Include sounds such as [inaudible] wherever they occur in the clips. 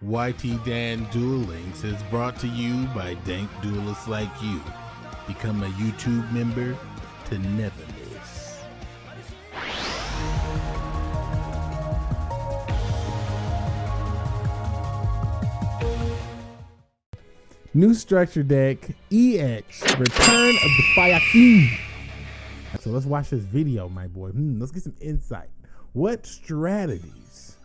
YT Dan Duel Links is brought to you by dank duelists like you. Become a YouTube member to never miss. New structure deck, EX, Return of the Fire. So let's watch this video, my boy. Hmm, let's get some insight. What strategies,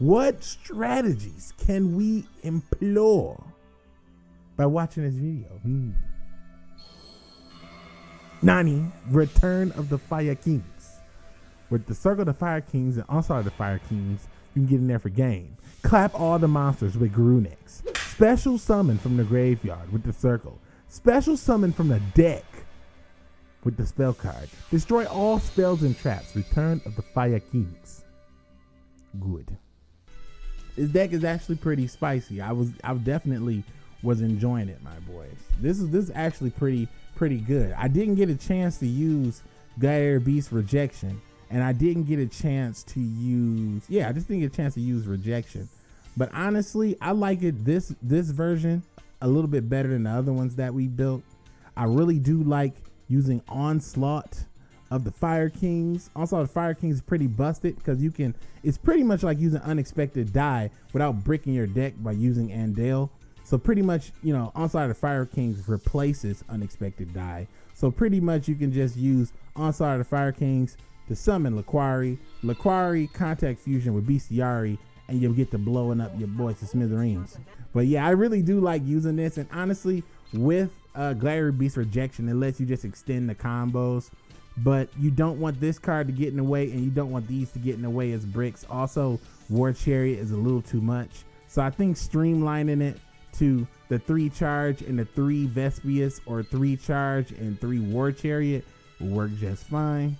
what strategies can we employ by watching this video? Hmm. Nani, Return of the Fire Kings. With the Circle of the Fire Kings and Onslaught of the Fire Kings, you can get in there for game. Clap all the monsters with Garunix. Special summon from the graveyard with the circle. Special summon from the deck with the spell card. Destroy all spells and traps. Return of the Fire Kings. Good. This deck is actually pretty spicy. I was I definitely was enjoying it, my boys. This is this is actually pretty pretty good. I didn't get a chance to use Gaia Beast Rejection, and I didn't get a chance to use yeah, I just didn't get a chance to use Rejection. But honestly, I like it this this version a little bit better than the other ones that we built. I really do like using Onslaught of the Fire Kings. Also, the Fire Kings is pretty busted because you can. It's pretty much like using Unexpected Dai without breaking your deck by using Andal. So pretty much, you know, Onslaught of the Fire Kings replaces Unexpected Dai. So pretty much you can just use Onslaught of the Fire Kings to summon Laquari, Laquari Contact Fusion with Bestiari, and you'll get to blowing up your boys to smithereens. But yeah, I really do like using this, and honestly, with uh, Gladiator Beast Rejection, it lets you just extend the combos. But you don't want this card to get in the way, and you don't want these to get in the way as bricks. Also, War Chariot is a little too much. So I think streamlining it to the three charge and the three Vespius or three charge and three War Chariot will work just fine.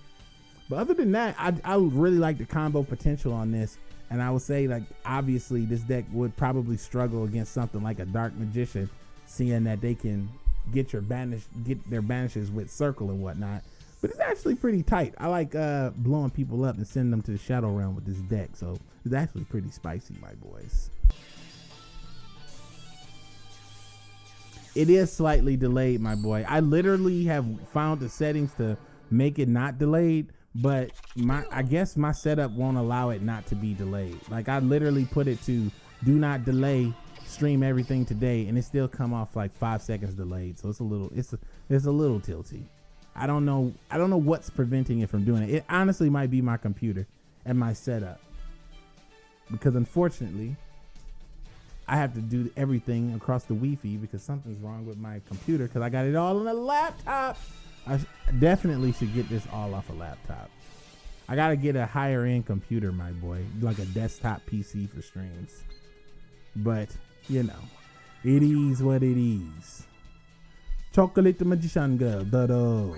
But other than that, I, I really like the combo potential on this. And I would say, like, obviously, this deck would probably struggle against something like a Dark Magician, seeing that they can get your banish, get their banishes with Circle and whatnot. But it's actually pretty tight. I like uh, blowing people up and sending them to the Shadow Realm with this deck. So it's actually pretty spicy, my boys. It is slightly delayed, my boy. I literally have found the settings to make it not delayed but my I guess my setup won't allow it not to be delayed. Like I literally put it to do not delay stream everything today and it still come off like five seconds delayed. So it's a little it's a, it's a little tilty. I don't know I don't know what's preventing it from doing it. It honestly might be my computer and my setup. Because unfortunately I have to do everything across the Wi-Fi because something's wrong with my computer because I got it all on a laptop. I definitely should get this all off a laptop. I gotta get a higher end computer, my boy, like a desktop PC for streams. But you know, it is what it is. Chocolate the magician girl,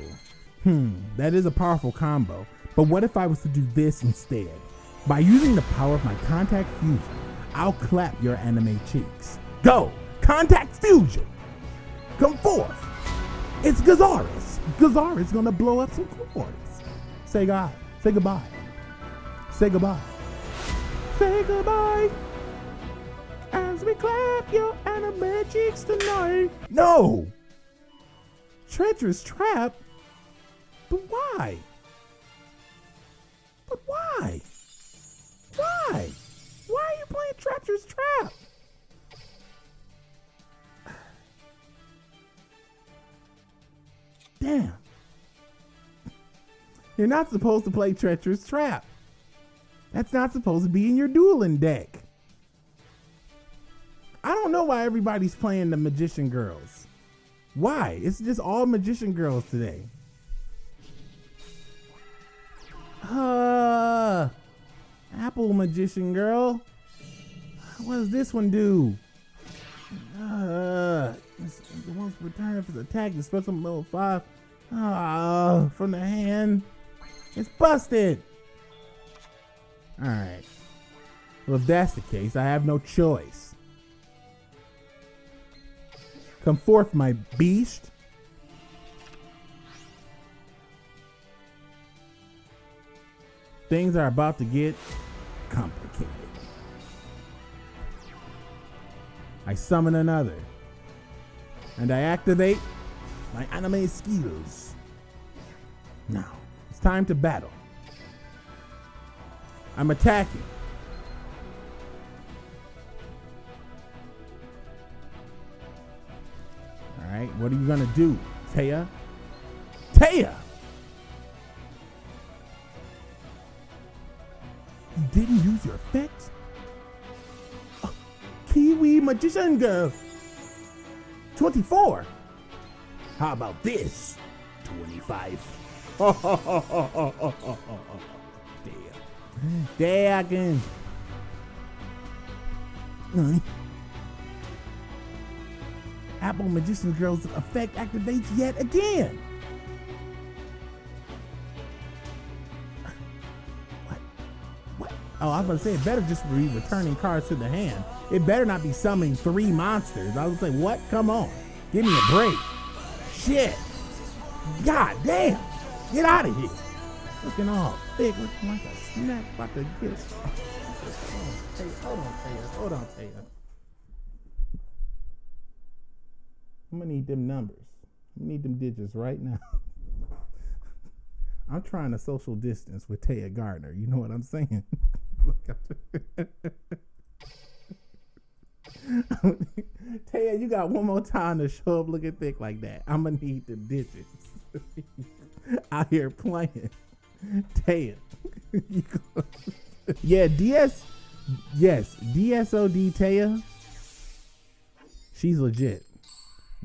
Hmm, that is a powerful combo. But what if I was to do this instead? By using the power of my contact fusion, I'll clap your anime cheeks. Go! Contact fusion! Come forth! It's Gyzarus! Gazar is gonna blow up some chords. Say God. Say goodbye. Say goodbye. Say goodbye. As we clap your anime cheeks tonight. No! Treacherous trap? But why? But why? Why? Why are you playing Treacherous Trap? [sighs] Damn. You're not supposed to play Treacherous Trap. That's not supposed to be in your dueling deck. I don't know why everybody's playing the Magician Girls. Why? It's just all Magician Girls today. Uh, Apple Magician Girl. What does this one do? Uh, the one's return if it's attacked, the special level 5. Ah, from the hand. It's busted. Alright. Well, if that's the case, I have no choice. Come forth, my beast. Things are about to get complicated. I summon another. And I activate my anime skills. Now, it's time to battle. I'm attacking. Right, what are you gonna do, Taya? Taya! You didn't use your effects? Oh, Kiwi Magician Girl! 24! How about this? 25. [laughs] Damn. Nani? Apple Magician Girl's effect activates yet again. What? What? Oh, I was gonna say it better just be returning cards to the hand. It better not be summoning three monsters. I was say, what? Come on. Give me a break. Shit. God damn. Get out of here. Looking all thick, looking like a snack about to get. Hold on, Taylor. Hold on, Taylor. I'm gonna need them numbers. I need them digits right now. [laughs] I'm trying to social distance with Téa Gardner. You know what I'm saying? [laughs] Taya, you got one more time to show up looking thick like that. I'm gonna need the digits [laughs] out here playing. Taya, yeah, DS, yes, DSOD Taya. She's legit.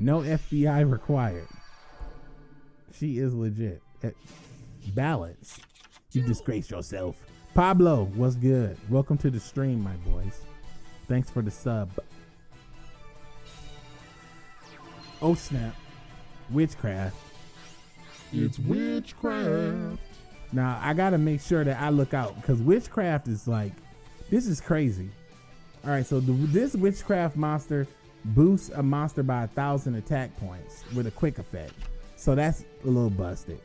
No FBI required. She is legit. Eh, Balance. You disgrace yourself. Pablo, what's good? Welcome to the stream, my boys. Thanks for the sub. Oh snap. Witchcraft. It's witchcraft. Now I gotta make sure that I look out because witchcraft is like, this is crazy. All right, so the, this witchcraft monster boosts a monster by a thousand attack points with a quick effect. So that's a little busted.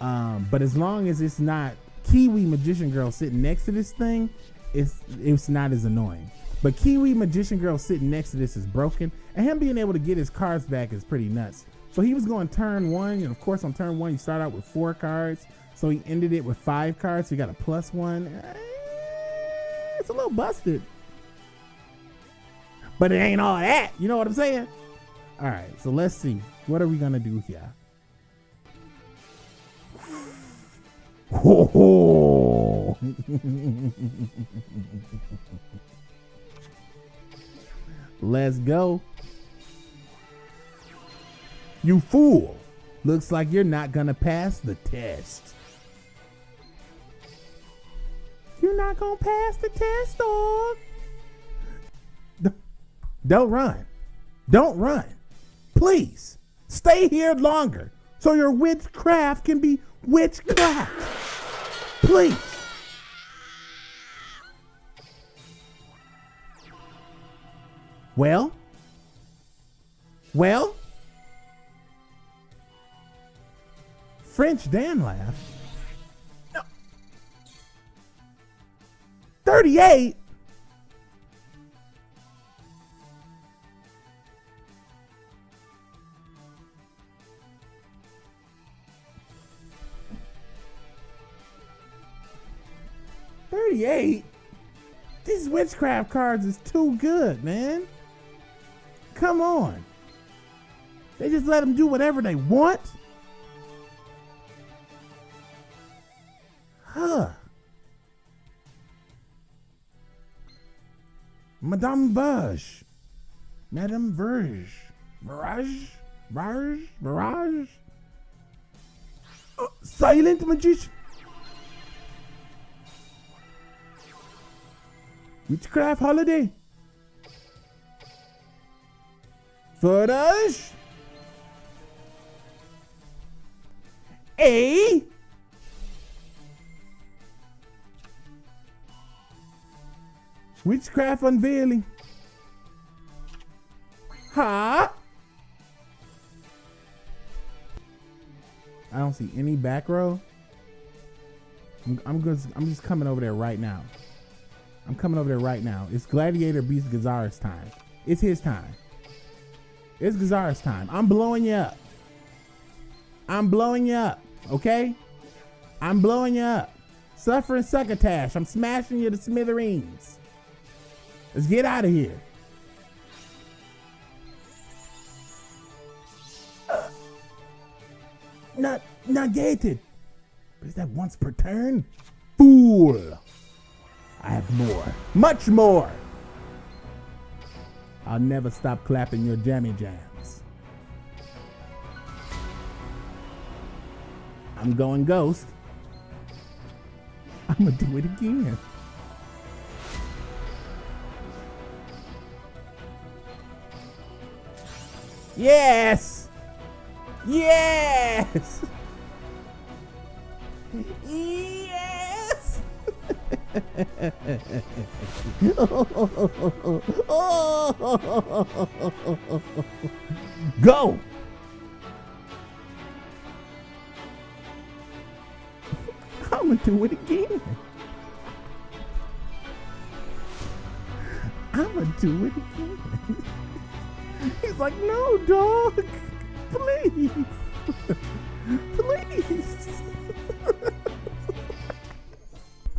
Um, but as long as it's not Kiwi Magician Girl sitting next to this thing, it's it's not as annoying. But Kiwi Magician Girl sitting next to this is broken, and him being able to get his cards back is pretty nuts. So he was going turn one, and of course on turn one you start out with four cards. So he ended it with five cards. So he got a plus one. Eh, It's a little busted. But it ain't all that. You know what I'm saying? All right, so let's see. What are we gonna do here? Ho [laughs] ho! Let's go. You fool. Looks like you're not gonna pass the test. You're not gonna pass the test, dog. Don't run. Don't run. Please stay here longer so your witchcraft can be witchcraft. Please. Well? Well? French Dan laughed. No. 38? Thirty-eight. These witchcraft cards is too good, man. Come on. They just let them do whatever they want. Huh. Madame Verre. Madame Verre. Mirage? Mirage? Mirage? Uh, silent magician. Witchcraft holiday. Footage. A. Witchcraft unveiling. Huh? I don't see any back row. I'm, I'm just I'm just coming over there right now. I'm coming over there right now. It's Gladiator beats Gyzarus's time. It's his time. It's Gyzarus's time. I'm blowing you up. I'm blowing you up. Okay? I'm blowing you up. Suffering succotash. I'm smashing you to smithereens. Let's get out of here. Uh, not negated. But is that once per turn? Fool. I have more. Much more. I'll never stop clapping your jammy jams. I'm going ghost. I'm gonna do it again. Yes! Yes! [laughs] Yes! [laughs] Go! I'm gonna do it again. [laughs] I'm gonna do it again. [laughs] He's like, no, dog. Please. Please.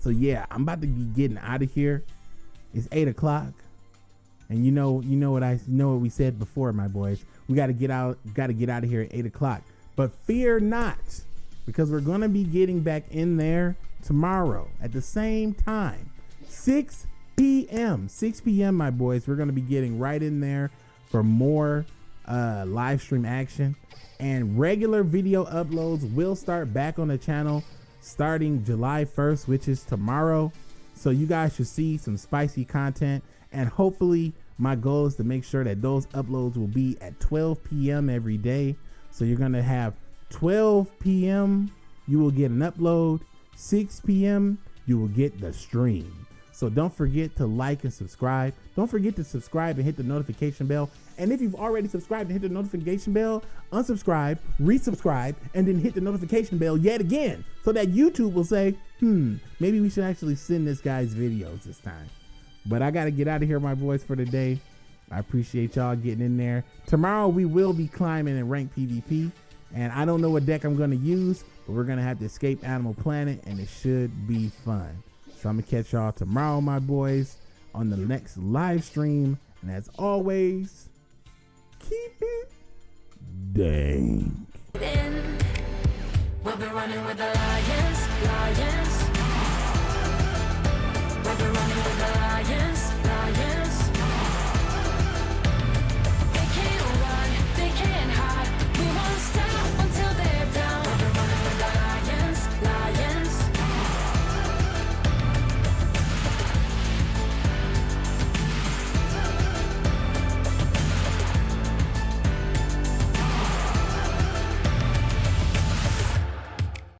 So yeah, I'm about to be getting out of here. It's eight o'clock. And you know, you know what I you know what we said before, my boys. We gotta get out, gotta get out of here at eight o'clock. But fear not, because we're gonna be getting back in there tomorrow at the same time. 6 p.m. 6 p.m. my boys. We're gonna be getting right in there for more uh, live stream action. And regular video uploads will start back on the channel starting July 1st, which is tomorrow. So you guys should see some spicy content. And hopefully, my goal is to make sure that those uploads will be at 12 p.m. every day. So you're going to have 12 p.m., you will get an upload. 6 p.m., you will get the stream. So don't forget to like and subscribe. Don't forget to subscribe and hit the notification bell. And if you've already subscribed and hit the notification bell, unsubscribe, resubscribe, and then hit the notification bell yet again so that YouTube will say, hmm, maybe we should actually send this guy's videos this time. But I got to get out of here, my boys, for today. I appreciate y'all getting in there. Tomorrow we will be climbing in ranked PvP. And I don't know what deck I'm going to use, but we're going to have to escape Animal Planet, and it should be fun. So I'm gonna catch y'all tomorrow, my boys, on the next live stream. And as always, keep it dang. We'll be running with the lions, lions. We'll be running with the